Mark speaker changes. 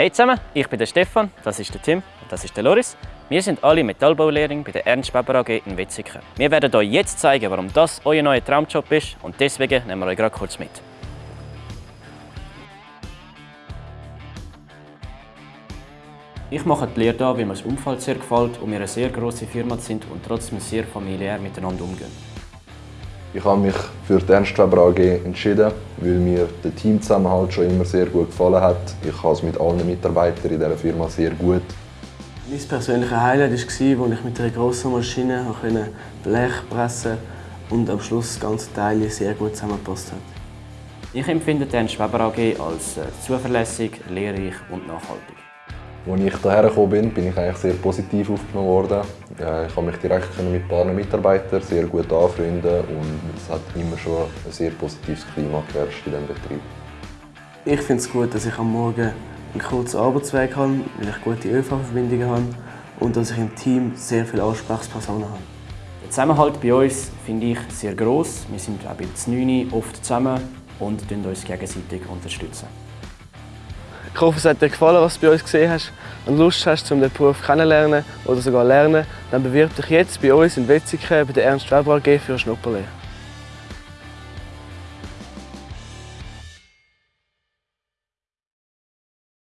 Speaker 1: Hey zusammen, ich bin der Stefan, das ist der Tim und das ist der Loris. Wir sind alle Metallbaulehrlinge bei der Ernst Weber AG in Wetzikon. Wir werden euch jetzt zeigen, warum das euer neuer Traumjob ist und deswegen nehmen wir euch gerade kurz mit. Ich mache die Lehre hier, weil mir das Umfeld sehr gefällt und wir eine sehr grosse Firma sind und trotzdem sehr familiär miteinander umgehen.
Speaker 2: Ich habe mich für die Ernst Weber AG entschieden, weil mir der Teamzusammenhalt schon immer sehr gut gefallen hat. Ich habe es mit allen Mitarbeitern in dieser Firma sehr gut.
Speaker 3: Mein persönliches Highlight war, als ich mit einer grossen Maschine Blech pressen konnte und am Schluss das ganze Teil sehr gut zusammengepasst hat.
Speaker 1: Ich empfinde die Ernst Weber AG als äh, zuverlässig, lehrreich und nachhaltig.
Speaker 2: Als ich hierher gekommen bin, bin ich eigentlich sehr positiv aufgenommen worden. Ich konnte mich direkt mit ein paar Mitarbeitern sehr gut anfreunden und es hat immer schon ein sehr positives Klima geherrscht in diesem Betrieb.
Speaker 3: Ich finde es gut, dass ich am Morgen einen kurzen Arbeitsweg habe, weil ich gute ÖV-Verbindungen habe und dass ich im Team sehr viele Ansprechpersonen habe.
Speaker 1: Der Zusammenhalt bei uns finde ich sehr gross. Wir sind auch bei 9 oft zusammen und unterstützen uns gegenseitig. unterstützen.
Speaker 3: Ich hoffe, es hat dir gefallen, was du bei uns gesehen hast und Lust hast, um den Beruf kennenzulernen oder sogar lernen, dann bewirb dich jetzt bei uns in Wetzikon bei der Ernst Weber AG für eine Schnupperlehre.